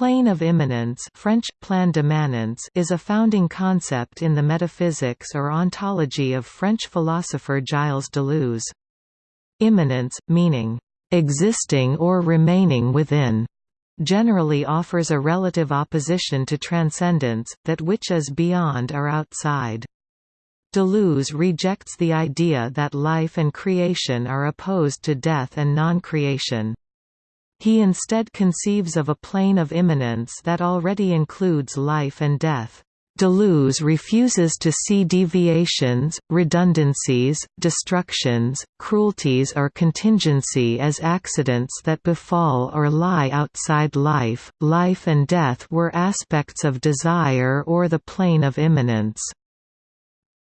plane of immanence French, plan d'immanence is a founding concept in the metaphysics or ontology of French philosopher Gilles Deleuze. Immanence, meaning, "...existing or remaining within", generally offers a relative opposition to transcendence, that which is beyond or outside. Deleuze rejects the idea that life and creation are opposed to death and non-creation. He instead conceives of a plane of immanence that already includes life and death. Deleuze refuses to see deviations, redundancies, destructions, cruelties or contingency as accidents that befall or lie outside life. Life and death were aspects of desire or the plane of immanence.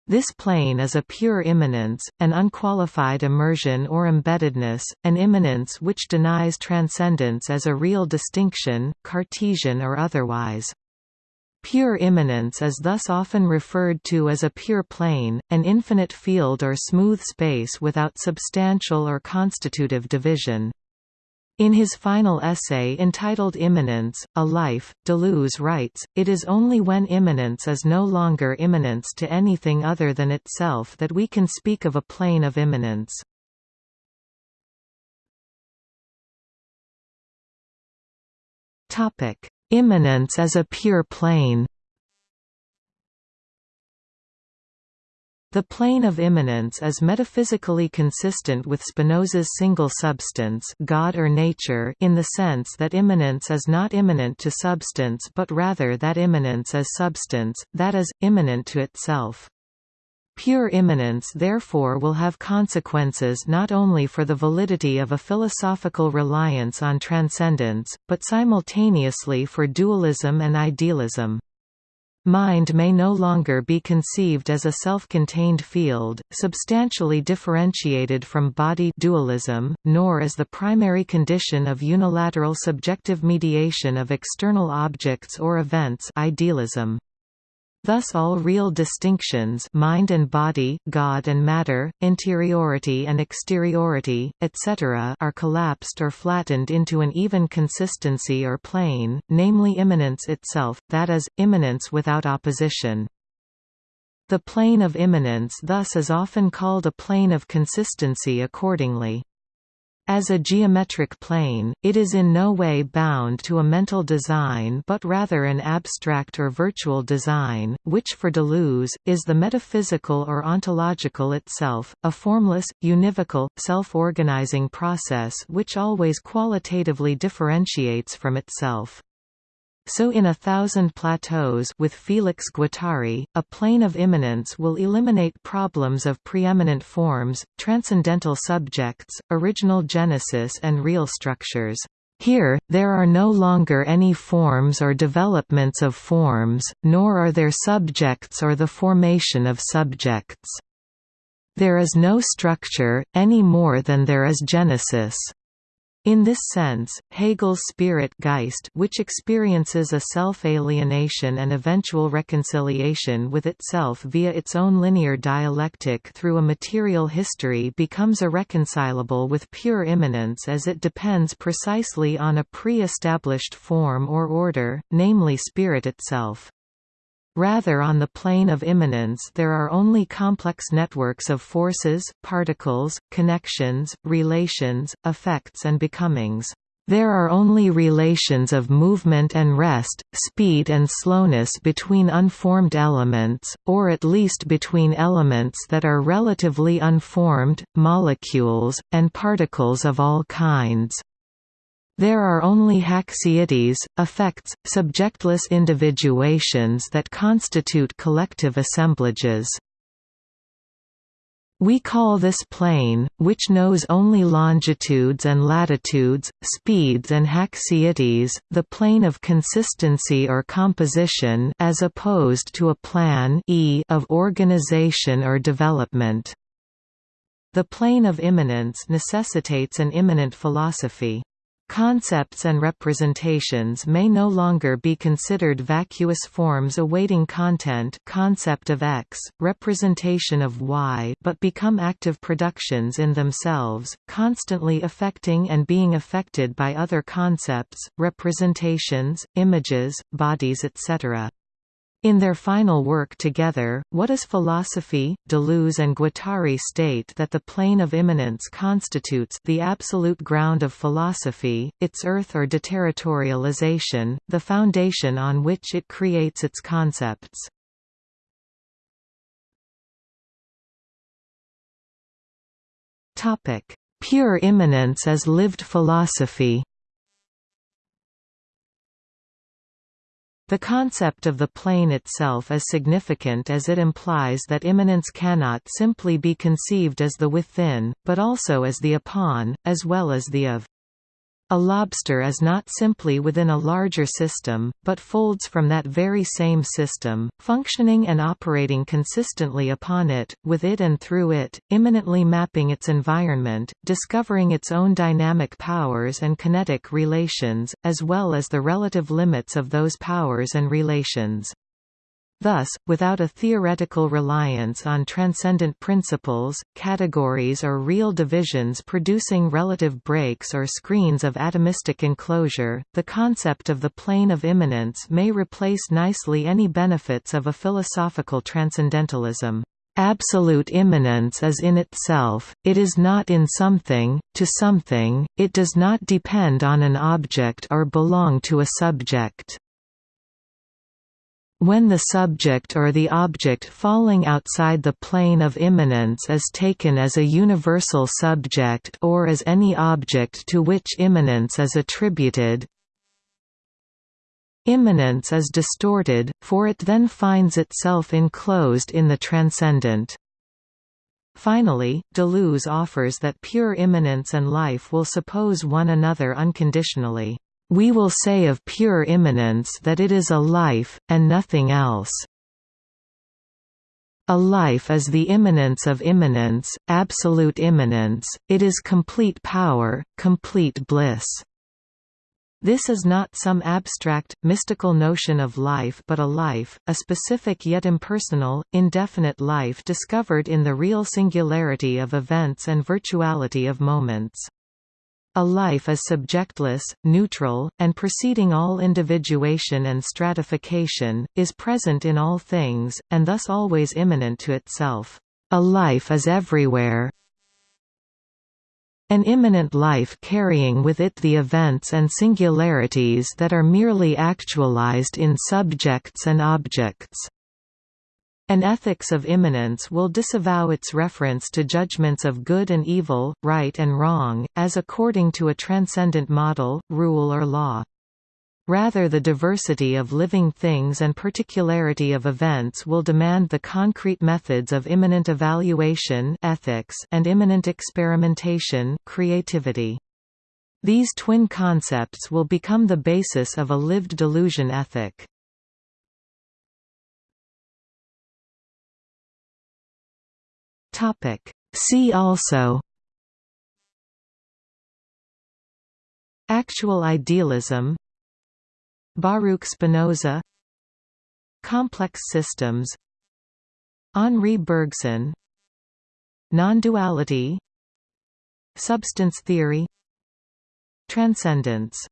This plane is a pure immanence, an unqualified immersion or embeddedness, an immanence which denies transcendence as a real distinction, Cartesian or otherwise. Pure immanence is thus often referred to as a pure plane, an infinite field or smooth space without substantial or constitutive division. In his final essay entitled Immanence, A Life, Deleuze writes, It is only when immanence is no longer immanence to anything other than itself that we can speak of a plane of immanence. Immanence as a pure plane The plane of immanence is metaphysically consistent with Spinoza's single substance God or nature in the sense that immanence is not immanent to substance but rather that immanence is substance, that is, immanent to itself. Pure immanence therefore will have consequences not only for the validity of a philosophical reliance on transcendence, but simultaneously for dualism and idealism. Mind may no longer be conceived as a self-contained field, substantially differentiated from body dualism, nor as the primary condition of unilateral subjective mediation of external objects or events idealism. Thus all real distinctions mind and body, God and matter, interiority and exteriority, etc. are collapsed or flattened into an even consistency or plane, namely immanence itself, that is, immanence without opposition. The plane of immanence thus is often called a plane of consistency accordingly. As a geometric plane, it is in no way bound to a mental design but rather an abstract or virtual design, which for Deleuze, is the metaphysical or ontological itself, a formless, univocal, self-organizing process which always qualitatively differentiates from itself. So in A Thousand Plateaus with Felix Guattari, a plane of immanence will eliminate problems of preeminent forms, transcendental subjects, original genesis and real structures. Here, there are no longer any forms or developments of forms, nor are there subjects or the formation of subjects. There is no structure, any more than there is genesis. In this sense, Hegel's spirit Geist which experiences a self-alienation and eventual reconciliation with itself via its own linear dialectic through a material history becomes irreconcilable with pure immanence as it depends precisely on a pre-established form or order, namely spirit itself. Rather on the plane of immanence there are only complex networks of forces, particles, connections, relations, effects and becomings. There are only relations of movement and rest, speed and slowness between unformed elements, or at least between elements that are relatively unformed, molecules, and particles of all kinds. There are only haecceity, effects, subjectless individuations that constitute collective assemblages. We call this plane, which knows only longitudes and latitudes, speeds and haecceities, the plane of consistency or composition as opposed to a plan e of organization or development. The plane of immanence necessitates an immanent philosophy. Concepts and representations may no longer be considered vacuous forms awaiting content concept of X, representation of Y but become active productions in themselves, constantly affecting and being affected by other concepts, representations, images, bodies etc. In their final work together, What is Philosophy? Deleuze and Guattari state that the plane of immanence constitutes the absolute ground of philosophy, its earth or deterritorialization, the foundation on which it creates its concepts. Pure immanence as lived philosophy The concept of the plane itself is significant as it implies that immanence cannot simply be conceived as the within, but also as the upon, as well as the of. A lobster is not simply within a larger system, but folds from that very same system, functioning and operating consistently upon it, with it and through it, immanently mapping its environment, discovering its own dynamic powers and kinetic relations, as well as the relative limits of those powers and relations. Thus, without a theoretical reliance on transcendent principles, categories or real divisions producing relative breaks or screens of atomistic enclosure, the concept of the plane of immanence may replace nicely any benefits of a philosophical transcendentalism. Absolute immanence is in itself, it is not in something, to something, it does not depend on an object or belong to a subject. When the subject or the object falling outside the plane of immanence is taken as a universal subject or as any object to which immanence is attributed, immanence is distorted, for it then finds itself enclosed in the transcendent. Finally, Deleuze offers that pure immanence and life will suppose one another unconditionally. We will say of pure immanence that it is a life, and nothing else. A life is the immanence of immanence, absolute immanence, it is complete power, complete bliss. This is not some abstract, mystical notion of life but a life, a specific yet impersonal, indefinite life discovered in the real singularity of events and virtuality of moments. A life is subjectless, neutral, and preceding all individuation and stratification, is present in all things, and thus always immanent to itself. A life is everywhere. An immanent life carrying with it the events and singularities that are merely actualized in subjects and objects. An ethics of immanence will disavow its reference to judgments of good and evil, right and wrong, as according to a transcendent model, rule or law. Rather the diversity of living things and particularity of events will demand the concrete methods of immanent evaluation ethics and immanent experimentation creativity. These twin concepts will become the basis of a lived Deleuzian ethic. Topic. See also. Actual idealism. Baruch Spinoza. Complex systems. Henri Bergson. Non-duality. Substance theory. Transcendence